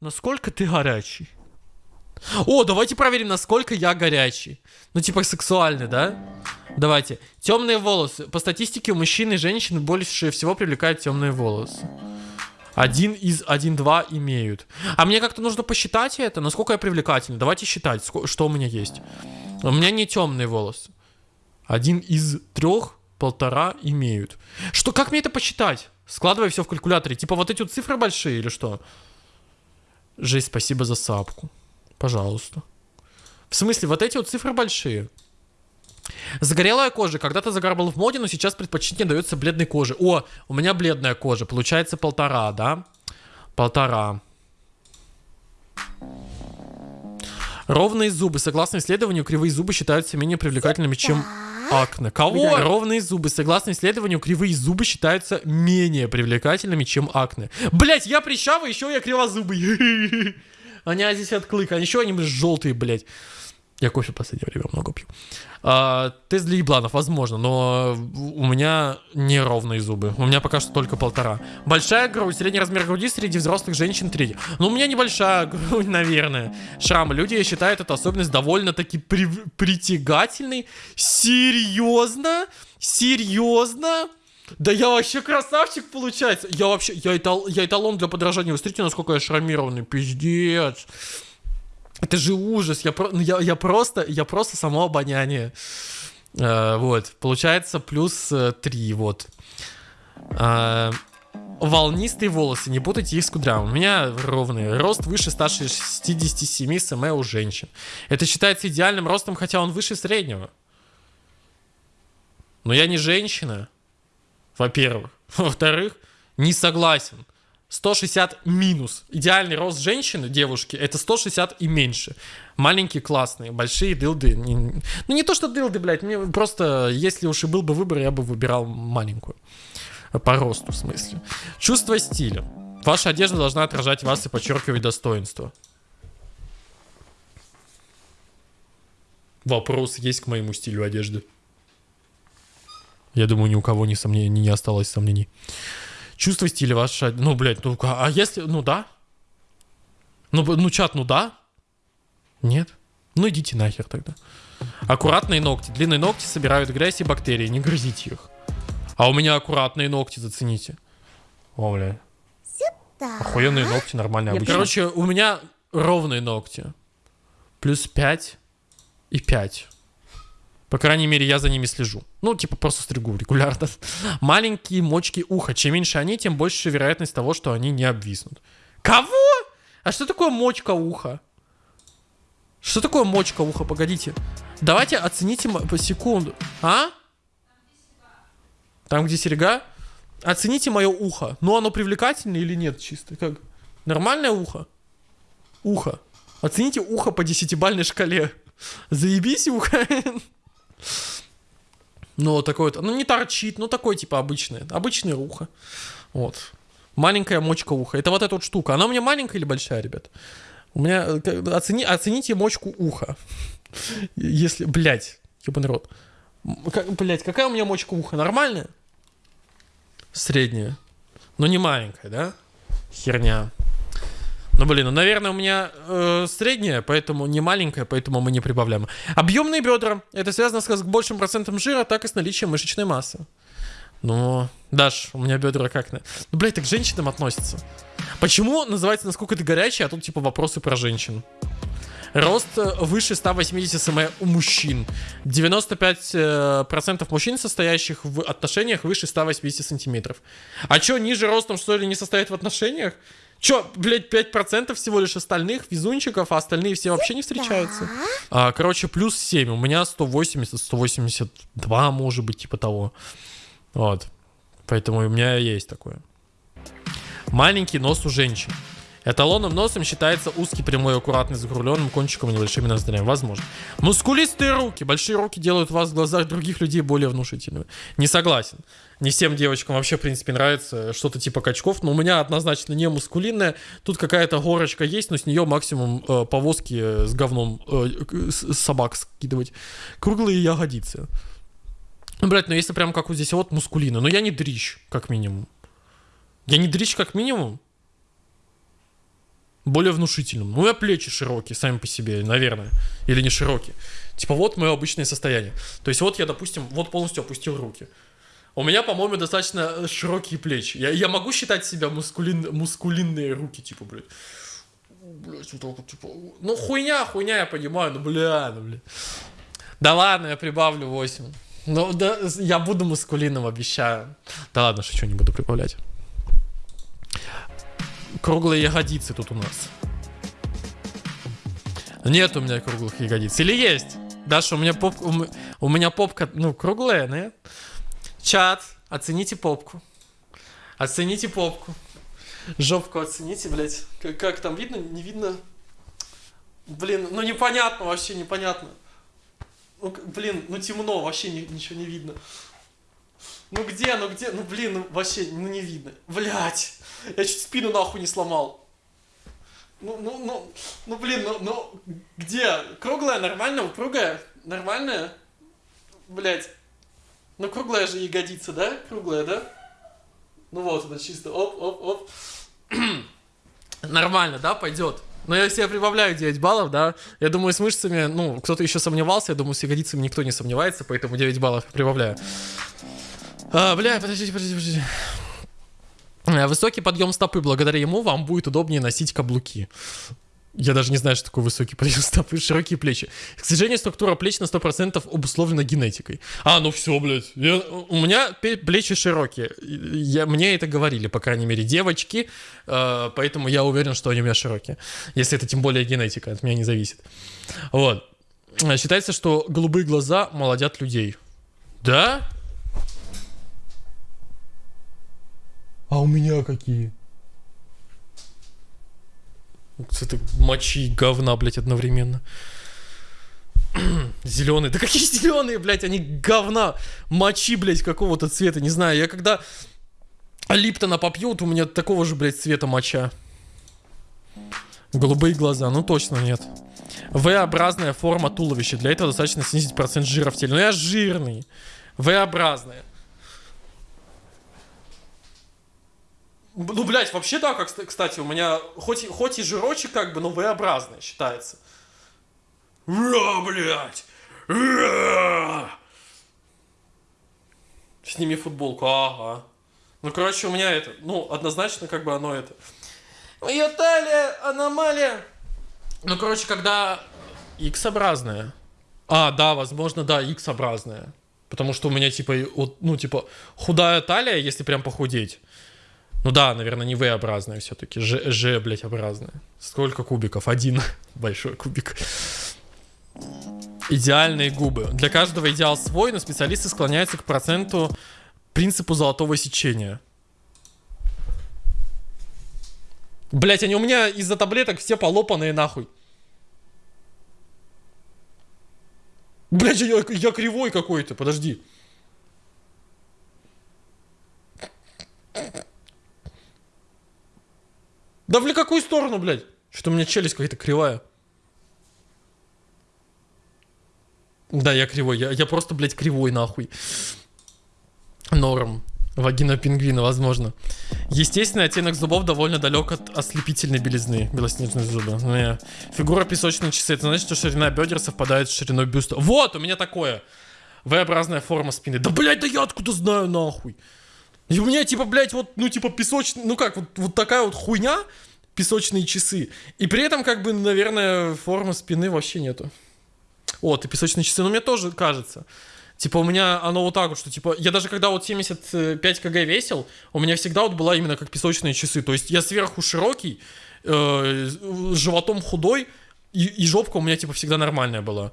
Насколько ты горячий? О, давайте проверим, насколько я горячий. Ну, типа сексуальный, да? Давайте. Темные волосы. По статистике у мужчин и женщин больше всего привлекают темные волосы. Один из один-два имеют. А мне как-то нужно посчитать это, насколько я привлекательный. Давайте считать, что у меня есть. У меня не темные волосы. Один из трех, полтора имеют. Что, как мне это посчитать? Складывай все в калькуляторе. Типа вот эти вот цифры большие или что? Жесть, спасибо за сапку. Пожалуйста. В смысле, вот эти вот цифры большие. Загорелая кожа. Когда-то загар был в моде, но сейчас предпочтение дается бледной коже. О, у меня бледная кожа. Получается полтора, да? Полтора. Ровные зубы. Согласно исследованию, кривые зубы считаются менее привлекательными, чем акне. Кого? Ровные зубы. Согласно исследованию, кривые зубы считаются менее привлекательными, чем акне. Блять, я прищавый, еще я кривозубый. Они здесь от. А еще они желтые, блядь. Я кофе в последнее время много пью. А, тест для ебланов, возможно, но у меня неровные зубы. У меня пока что только полтора. Большая грудь, средний размер груди среди взрослых женщин третий. Ну, у меня небольшая грудь, наверное. Шрамы. Люди считают эту особенность довольно-таки при притягательной. Серьезно? Серьезно? Да я вообще красавчик получается. Я вообще, я, этал, я эталон для подражания. Вы смотрите, насколько я шрамированный. Пиздец. Это же ужас. Я, про, ну, я, я просто, я просто само обоняние. Э, вот. Получается плюс э, 3, вот. Э, волнистые волосы, не путайте их с кудрявым. У меня ровные. Рост выше 167 см у женщин. Это считается идеальным ростом, хотя он выше среднего. Но я не женщина, во-первых. Во-вторых, не согласен. 160 минус. Идеальный рост женщины, девушки, это 160 и меньше. Маленькие классные, большие дылды. Ну не то, что дылды, блядь, мне просто, если уж и был бы выбор, я бы выбирал маленькую. По росту, в смысле. Чувство стиля. Ваша одежда должна отражать вас и подчеркивать достоинство. Вопрос есть к моему стилю одежды. Я думаю, ни у кого не, сомнений, не осталось сомнений. Чувство стиля ваше... Ну, блядь, ну, а если... Ну, да. Ну, ну, чат, ну, да. Нет. Ну, идите нахер тогда. Аккуратные ногти. Длинные ногти собирают грязь и бактерии. Не грызите их. А у меня аккуратные ногти, зацените. О, бля. Сюда. Охуенные ногти, нормальные, обычные. Короче, у меня ровные ногти. Плюс 5 и 5. По крайней мере, я за ними слежу. Ну, типа, просто стригу регулярно. Маленькие мочки уха. Чем меньше они, тем больше вероятность того, что они не обвиснут. Кого? А что такое мочка уха? Что такое мочка уха? Погодите. Давайте оцените по секунду. А? Там, где серега? Оцените мое ухо. Ну, оно привлекательное или нет чисто? Как? Нормальное ухо? Ухо. Оцените ухо по десятибальной шкале. Заебись ухо. Ну, такой вот, ну не торчит, ну такой типа обычный, обычный ухо. Вот. Маленькая мочка уха. Это вот эта вот штука. Она у меня маленькая или большая, ребят? У меня, э, оцени, оцените мочку уха. Если, блядь, ебаный рот. Как, блядь, какая у меня мочка уха? Нормальная? Средняя. Но не маленькая, да? Херня. Ну, блин, ну, наверное, у меня э, средняя, поэтому не маленькая, поэтому мы не прибавляем. Объемные бедра. Это связано с большим процентом жира, так и с наличием мышечной массы. Ну, Даш, у меня бедра как... Ну, блядь, так к женщинам относятся. Почему называется «Насколько ты горячий», а тут типа вопросы про женщин? Рост э, выше 180 см у мужчин. 95% э, мужчин, состоящих в отношениях, выше 180 сантиметров. А чё, ниже ростом, что ли, не состоит в отношениях? Чё, блядь, 5% всего лишь остальных везунчиков, а остальные все вообще не встречаются? А, короче, плюс 7. У меня 180, 182, может быть, типа того. Вот. Поэтому у меня есть такое. Маленький нос у женщин. Эталонным носом считается узкий, прямой, аккуратный, с закругленным кончиком и небольшими ноздрями. Возможно. Мускулистые руки. Большие руки делают вас в глазах других людей более внушительными. Не согласен. Не всем девочкам вообще, в принципе, нравится что-то типа качков. Но у меня однозначно не мускулинная. Тут какая-то горочка есть, но с нее максимум э, повозки с говном э, с собак скидывать. Круглые ягодицы. Ну, блядь, ну если прям как вот здесь вот мускулина. Но я не дрищ, как минимум. Я не дрищ, как минимум. Более внушительным. Ну, меня плечи широкие сами по себе, наверное. Или не широкие. Типа вот мое обычное состояние. То есть вот я, допустим, вот полностью опустил руки. У меня, по-моему, достаточно широкие плечи. Я, я могу считать себя мускулин, мускулинные руки, типа, блядь. Блядь, вот так вот, типа. Ну, хуйня, хуйня, я понимаю, ну, бля, ну, бля. Да ладно, я прибавлю 8. Ну, да, я буду мускулином, обещаю. Да ладно, шучу, не буду прибавлять. Круглые ягодицы тут у нас. Нет у меня круглых ягодиц. Или есть? Даша, у меня попка, у, меня попка, ну, круглая, нет? Чат, оцените попку. Оцените попку. Жопку оцените, блядь. Как, как там видно? Не видно? Блин, ну непонятно вообще, непонятно. Ну, блин, ну темно, вообще ни, ничего не видно. Ну где, ну где, ну блин, ну вообще, ну не видно. Блять, я чуть спину нахуй не сломал. Ну, ну, ну, ну блин, ну, ну, где? Круглая, нормально, упругая, нормальная? Блять. Ну круглая же ягодица, да? Круглая, да? Ну вот, это чисто, оп, оп, оп. Нормально, да, пойдет. Но я себе прибавляю 9 баллов, да. Я думаю, с мышцами, ну, кто-то еще сомневался, я думаю, с ягодицами никто не сомневается, поэтому 9 баллов прибавляю. А, бля, подождите, подождите, подождите. Э, высокий подъем стопы. Благодаря ему вам будет удобнее носить каблуки. Я даже не знаю, что такое высокий подъем стопы, широкие плечи. К сожалению, структура плеч на 100% обусловлена генетикой. А, ну все, блядь. Я, у меня плечи широкие. Я, мне это говорили, по крайней мере, девочки. Э, поэтому я уверен, что они у меня широкие. Если это тем более генетика, от меня не зависит. Вот. Считается, что голубые глаза молодят людей. Да? А у меня какие? Это мочи говна, блядь, одновременно. Зеленые. Да какие зеленые, блядь, они говна. Мочи, блядь, какого-то цвета, не знаю. Я когда Липтона попьют, у меня такого же, блядь, цвета моча. Голубые глаза, ну точно нет. V-образная форма туловища. Для этого достаточно снизить процент жира в теле. Ну я жирный. V-образная. Ну, блядь, вообще да, как, кстати, у меня хоть, хоть и жирочек как бы, но V-образный считается. Ра, блядь! Ра! Сними футболку, ага. Ну, короче, у меня это, ну, однозначно как бы оно это. Моя талия, аномалия. Ну, короче, когда X-образная. А, да, возможно, да, X-образная. Потому что у меня, типа, вот, ну, типа, худая талия, если прям похудеть. Ну да, наверное, не V-образная все-таки. Ж, Ж, блядь, образная. Сколько кубиков? Один большой кубик. Идеальные губы. Для каждого идеал свой, но специалисты склоняются к проценту принципу золотого сечения. Блять, они у меня из-за таблеток все полопанные нахуй. Блять, я, я кривой какой-то, подожди. Да в какую сторону, блядь? Что у меня челюсть какая-то кривая. Да, я кривой. Я, я просто, блядь, кривой, нахуй. Норм. Вагина пингвина, возможно. Естественный оттенок зубов довольно далек от ослепительной белизны. Белоснежные зубы. Ну, я... Фигура песочные часы. Это значит, что ширина бедер совпадает с шириной бюста. Вот, у меня такое. V-образная форма спины. Да, блядь, да я откуда знаю, нахуй. И у меня, типа, блядь, вот, ну, типа, песочный, ну как, вот, вот такая вот хуйня, песочные часы. И при этом, как бы, наверное, формы спины вообще нету. О, ты песочные часы, ну, мне тоже кажется. Типа, у меня оно вот так вот, что, типа, я даже когда вот 75 кг весил, у меня всегда вот была именно как песочные часы. То есть я сверху широкий, э, животом худой, и, и жопка у меня, типа, всегда нормальная была.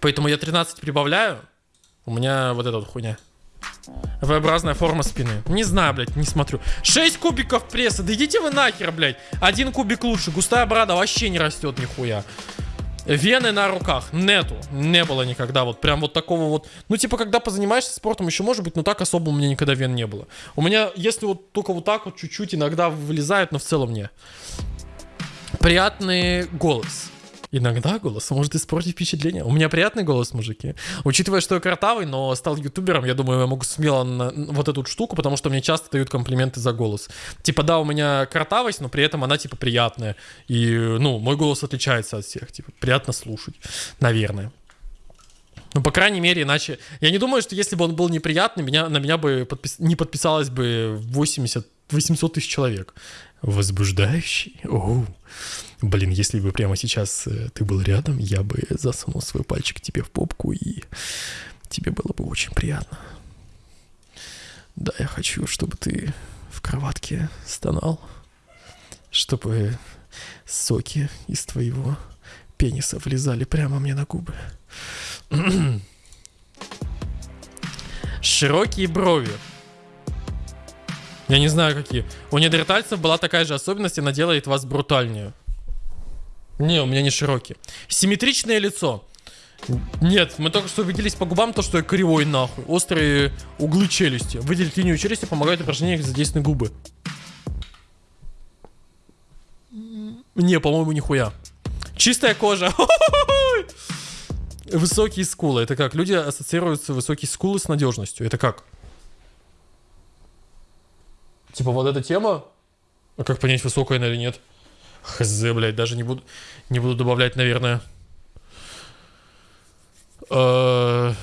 Поэтому я 13 прибавляю, у меня вот эта вот хуйня. V-образная форма спины. Не знаю, блядь, не смотрю. 6 кубиков пресса. Да идите вы нахер, блядь. Один кубик лучше. Густая брада вообще не растет нихуя. Вены на руках. Нету. Не было никогда. Вот прям вот такого вот. Ну, типа, когда позанимаешься спортом, еще может быть, но так особо у меня никогда вен не было. У меня, если вот только вот так вот чуть-чуть иногда вылезают, но в целом не. Приятный голос. Иногда голос может испортить впечатление. У меня приятный голос, мужики. Учитывая, что я картавый, но стал ютубером, я думаю, я могу смело на вот эту штуку, потому что мне часто дают комплименты за голос. Типа, да, у меня картавость, но при этом она, типа, приятная. И, ну, мой голос отличается от всех. Типа, приятно слушать, наверное. Ну, по крайней мере, иначе... Я не думаю, что если бы он был неприятный, меня, на меня бы подпис... не подписалось бы 80 800 тысяч человек. Возбуждающий? Оу. Блин, если бы прямо сейчас э, ты был рядом, я бы засунул свой пальчик тебе в попку, и тебе было бы очень приятно. Да, я хочу, чтобы ты в кроватке стонал, чтобы соки из твоего пениса влезали прямо мне на губы. Широкие брови. Я не знаю, какие. У недертальцев была такая же особенность, она делает вас брутальнее. Не, у меня не широкий. Симметричное лицо. Нет, мы только что убедились по губам, то, что я кривой нахуй. Острые углы челюсти. Выделить линию челюсти помогает упражнение, задействованы губы. Не, по-моему, нихуя. Чистая кожа. Высокие скулы. Это как? Люди ассоциируются высокие скулы с надежностью. Это как? Типа вот эта тема? А как понять, высокая она или нет? Хз, блядь, даже не буду, не буду добавлять, наверное. Э,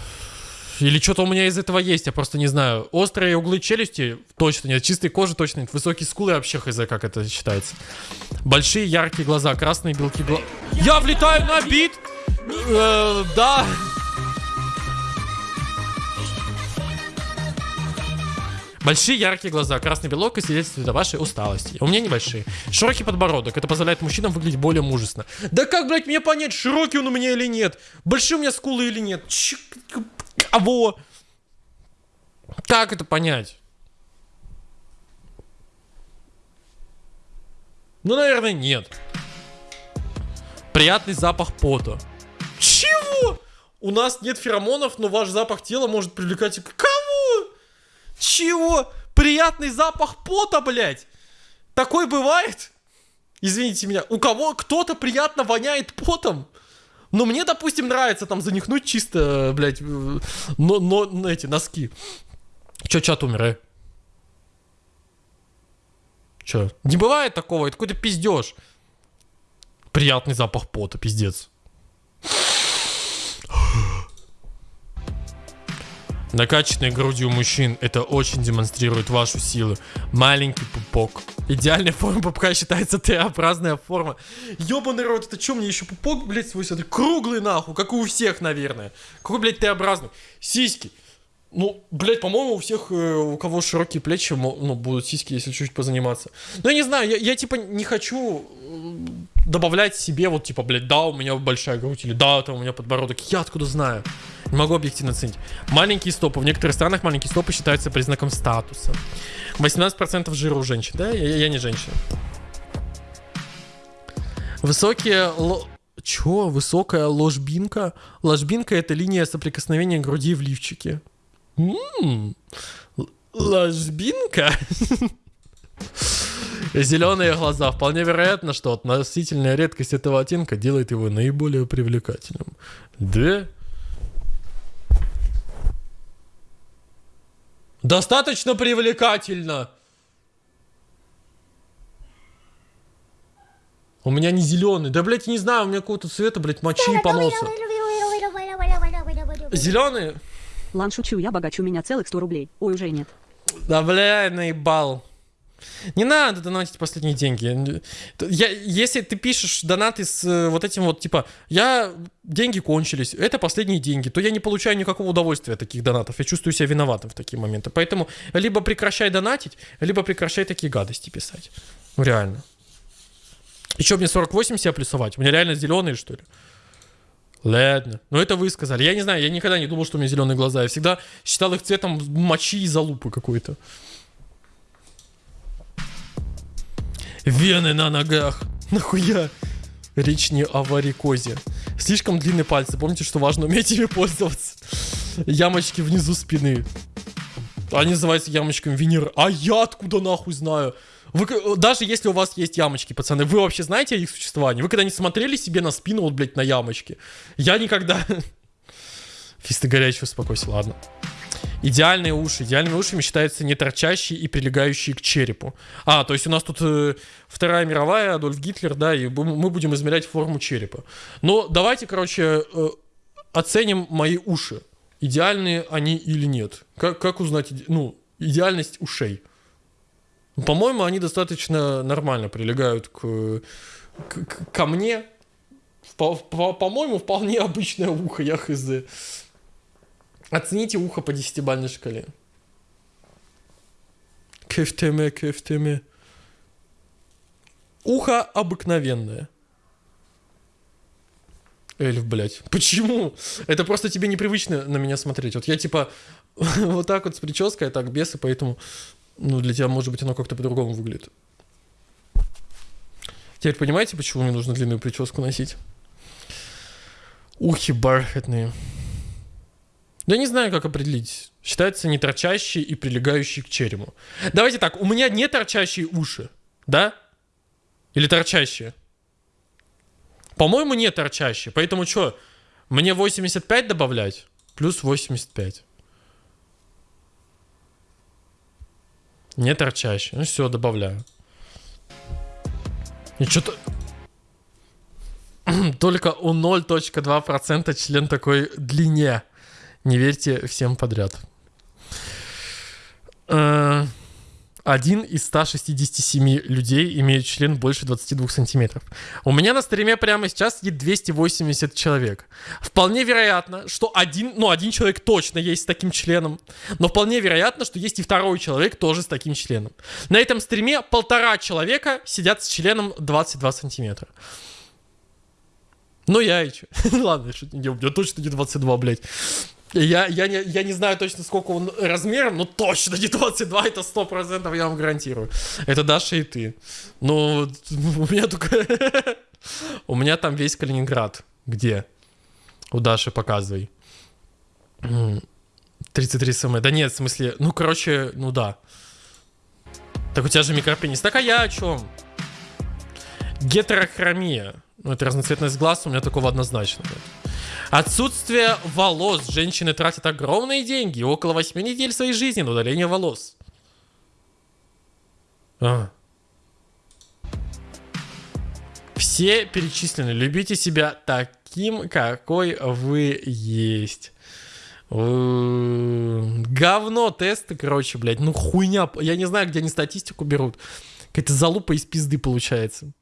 или что-то у меня из этого есть, я просто не знаю. Острые углы челюсти точно нет, чистой кожи точно нет, высокие скулы вообще хз, как это считается. Большие яркие глаза, красные белки глаз. Я влетаю на бит! Э, да. Большие яркие глаза, красный белок и свидетельствует о вашей усталости. У меня небольшие. Широкий подбородок. Это позволяет мужчинам выглядеть более мужественно. Да как, блядь, мне понять, широкий он у меня или нет? Большие у меня скулы или нет? Ч кого? Как это понять? Ну, наверное, нет. Приятный запах пота. Чего? У нас нет феромонов, но ваш запах тела может привлекать... Кого? Чего? Приятный запах пота, блядь? Такой бывает? Извините меня. У кого кто-то приятно воняет потом? Но мне, допустим, нравится там занихнуть чисто, блядь, но, но эти носки. Чё, чат умер, э? Чё? Не бывает такого, это какой-то пиздеж. Приятный запах пота, пиздец. Накачанные грудью мужчин это очень демонстрирует вашу силу. Маленький пупок. Идеальная форма пупка считается Т-образная форма. Ёбаный рот, это что мне еще пупок, блядь, свой смотри? Круглый нахуй, как и у всех, наверное. Какой, блядь, Т-образный? Сиськи. Ну, блядь, по-моему, у всех, э, у кого широкие плечи, ну, будут сиськи, если чуть-чуть позаниматься. Ну, я не знаю, я, я, типа, не хочу добавлять себе, вот, типа, блядь, да, у меня большая грудь, или да, там у меня подбородок. Я откуда знаю? Не могу объективно оценить. Маленькие стопы. В некоторых странах маленькие стопы считаются признаком статуса. 18% жира у женщин, да? Я, я не женщина. Высокие... Чё? Высокая ложбинка? Ложбинка — это линия соприкосновения груди в лифчике. Ммм, ложбинка? Зеленые глаза. Вполне вероятно, что относительная редкость этого оттенка делает его наиболее привлекательным. Да? Достаточно привлекательно. У меня не зеленый. Да, блядь, не знаю, у меня какого-то цвета, блядь, мочи и поноса. Зеленый? Лан, шучу, я богач, у меня целых 100 рублей. Ой, уже нет. Да, бля, наебал. Не надо донатить последние деньги. Я, если ты пишешь донаты с э, вот этим вот, типа, я, деньги кончились, это последние деньги, то я не получаю никакого удовольствия от таких донатов. Я чувствую себя виноватым в такие моменты. Поэтому либо прекращай донатить, либо прекращай такие гадости писать. Ну, реально. Еще мне 48 себя плюсовать? У меня реально зеленые, что ли? Ладно. Ну, это вы сказали. Я не знаю, я никогда не думал, что у меня зеленые глаза. Я всегда считал их цветом мочи и залупы какой-то. Вены на ногах. Нахуя? Речь не о варикозе. Слишком длинные пальцы. Помните, что важно уметь ими пользоваться. Ямочки внизу спины. Они называются ямочками Венеры. А я откуда нахуй знаю? Вы, к- даже если у вас есть ямочки, пацаны, вы вообще знаете о их существовании? Вы когда-нибудь смотрели себе на спину, вот, блядь, на ямочки? Я никогда... Фисты горячий, успокойся, ладно. Идеальные уши. Идеальными ушами считаются не торчащие и прилегающие к черепу. А, то есть у нас тут э, Вторая мировая, Адольф Гитлер, да, и мы будем измерять форму черепа. Но давайте, короче, э, оценим мои уши. Идеальные они или нет. Как, как узнать, ну, идеальность ушей? Ну, По-моему, они достаточно нормально прилегают к, к- ко мне. По- по- По-моему, вполне обычное ухо, я хз. Оцените ухо по десятибалльной шкале. Кефтеме, кефтеме. Ухо обыкновенное. Эльф, блядь. Почему? Это просто тебе непривычно на меня смотреть. Вот я типа вот так вот с прической, а так без, и поэтому, ну, для тебя, может быть, оно как-то по-другому выглядит. Теперь понимаете, почему мне нужно длинную прическу носить? Ухи бархатные. Да не знаю, как определить. Считается не торчащие и прилегающие к черепу. Давайте так, у меня не торчащие уши, да? Или торчащие? По-моему, не торчащие. Поэтому что, мне 85 добавлять? Плюс 85. Не торчащие. Ну все, добавляю. И что-то... Только у 0.2% член такой длине. Не верьте всем подряд. Э, Один из 167 людей имеет член больше 22 сантиметров. У меня на стриме прямо сейчас сидит 280 человек. Вполне вероятно, что один, ну, один человек точно есть с таким членом. Но вполне вероятно, что есть и второй человек тоже с таким членом. На этом стриме полтора человека сидят с членом 22 сантиметра. Ну я и чё? Ладно, не, у меня точно не 22, блядь. Я, я, не, я не знаю точно, сколько он размером, но точно не 22, это 100%, я вам гарантирую. Это Даша и ты. Ну, у меня только... У меня там весь Калининград. Где? У Даши показывай. М, 33 см. Да нет, в смысле, ну, короче, ну да. Так у тебя же микропенис. Так а я о чем? Гетерохромия. Ну, это разноцветность глаз, у меня такого однозначно нет. Отсутствие волос. Женщины тратят огромные деньги, около 8 недель своей жизни на удаление волос. А. Все перечислены. Любите себя таким, какой вы есть. Говно тесты, короче, блядь. Ну хуйня. Я не знаю, где они статистику берут. Какая-то залупа из пизды получается.